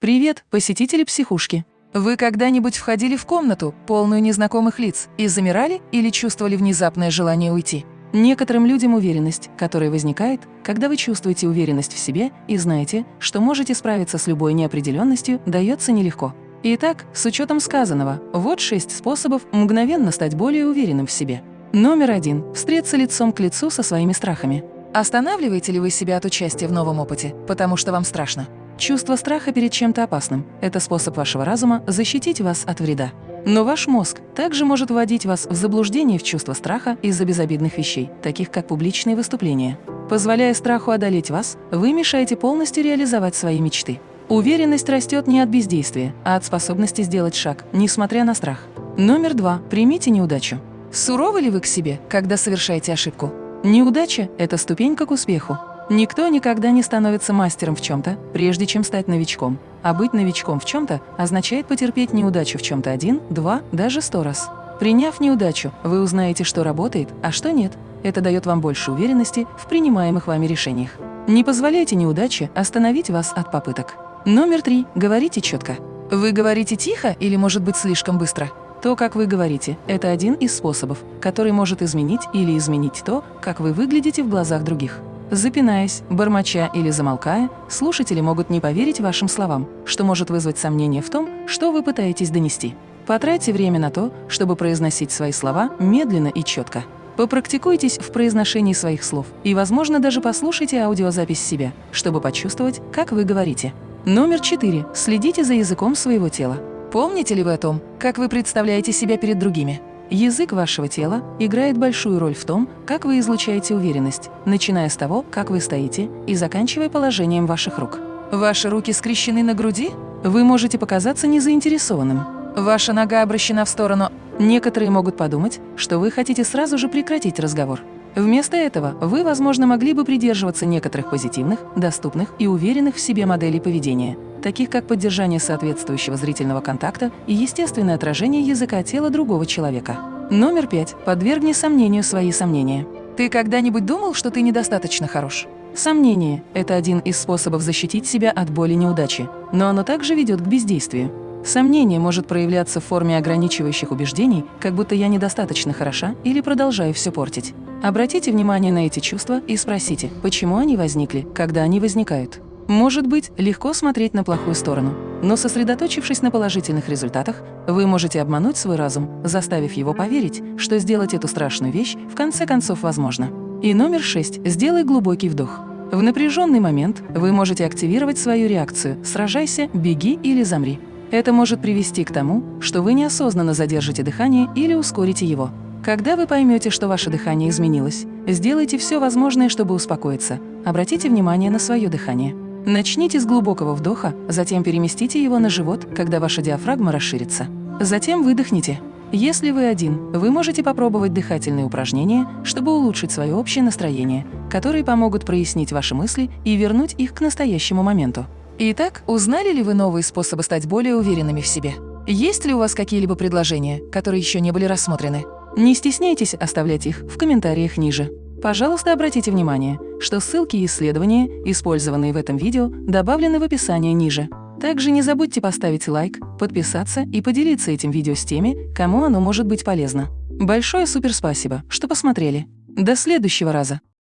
Привет, посетители психушки! Вы когда-нибудь входили в комнату, полную незнакомых лиц, и замирали или чувствовали внезапное желание уйти? Некоторым людям уверенность, которая возникает, когда вы чувствуете уверенность в себе и знаете, что можете справиться с любой неопределенностью, дается нелегко. Итак, с учетом сказанного, вот шесть способов мгновенно стать более уверенным в себе. Номер один – встреться лицом к лицу со своими страхами. Останавливаете ли вы себя от участия в новом опыте, потому что вам страшно? Чувство страха перед чем-то опасным – это способ вашего разума защитить вас от вреда. Но ваш мозг также может вводить вас в заблуждение в чувство страха из-за безобидных вещей, таких как публичные выступления. Позволяя страху одолеть вас, вы мешаете полностью реализовать свои мечты. Уверенность растет не от бездействия, а от способности сделать шаг, несмотря на страх. Номер два. Примите неудачу. Суровы ли вы к себе, когда совершаете ошибку? Неудача – это ступенька к успеху. Никто никогда не становится мастером в чем-то, прежде чем стать новичком. А быть новичком в чем-то означает потерпеть неудачу в чем-то один, два, даже сто раз. Приняв неудачу, вы узнаете, что работает, а что нет. Это дает вам больше уверенности в принимаемых вами решениях. Не позволяйте неудаче остановить вас от попыток. Номер три. Говорите четко. Вы говорите тихо или, может быть, слишком быстро? То, как вы говорите, это один из способов, который может изменить или изменить то, как вы выглядите в глазах других. Запинаясь, бормоча или замолкая, слушатели могут не поверить вашим словам, что может вызвать сомнение в том, что вы пытаетесь донести. Потратьте время на то, чтобы произносить свои слова медленно и четко. Попрактикуйтесь в произношении своих слов и, возможно, даже послушайте аудиозапись себя, чтобы почувствовать, как вы говорите. Номер четыре. Следите за языком своего тела. Помните ли вы о том, как вы представляете себя перед другими? Язык вашего тела играет большую роль в том, как вы излучаете уверенность, начиная с того, как вы стоите, и заканчивая положением ваших рук. Ваши руки скрещены на груди? Вы можете показаться незаинтересованным. Ваша нога обращена в сторону. Некоторые могут подумать, что вы хотите сразу же прекратить разговор. Вместо этого вы, возможно, могли бы придерживаться некоторых позитивных, доступных и уверенных в себе моделей поведения, таких как поддержание соответствующего зрительного контакта и естественное отражение языка тела другого человека. Номер пять. Подвергни сомнению свои сомнения. Ты когда-нибудь думал, что ты недостаточно хорош? Сомнение – это один из способов защитить себя от боли неудачи, но оно также ведет к бездействию. Сомнение может проявляться в форме ограничивающих убеждений, как будто я недостаточно хороша или продолжаю все портить. Обратите внимание на эти чувства и спросите, почему они возникли, когда они возникают. Может быть, легко смотреть на плохую сторону, но сосредоточившись на положительных результатах, вы можете обмануть свой разум, заставив его поверить, что сделать эту страшную вещь в конце концов возможно. И номер шесть. Сделай глубокий вдох. В напряженный момент вы можете активировать свою реакцию «сражайся», «беги» или «замри». Это может привести к тому, что вы неосознанно задержите дыхание или ускорите его. Когда вы поймете, что ваше дыхание изменилось, сделайте все возможное, чтобы успокоиться. Обратите внимание на свое дыхание. Начните с глубокого вдоха, затем переместите его на живот, когда ваша диафрагма расширится. Затем выдохните. Если вы один, вы можете попробовать дыхательные упражнения, чтобы улучшить свое общее настроение, которые помогут прояснить ваши мысли и вернуть их к настоящему моменту. Итак, узнали ли вы новые способы стать более уверенными в себе? Есть ли у вас какие-либо предложения, которые еще не были рассмотрены? Не стесняйтесь оставлять их в комментариях ниже. Пожалуйста, обратите внимание, что ссылки и исследования, использованные в этом видео, добавлены в описание ниже. Также не забудьте поставить лайк, подписаться и поделиться этим видео с теми, кому оно может быть полезно. Большое суперспасибо, что посмотрели. До следующего раза!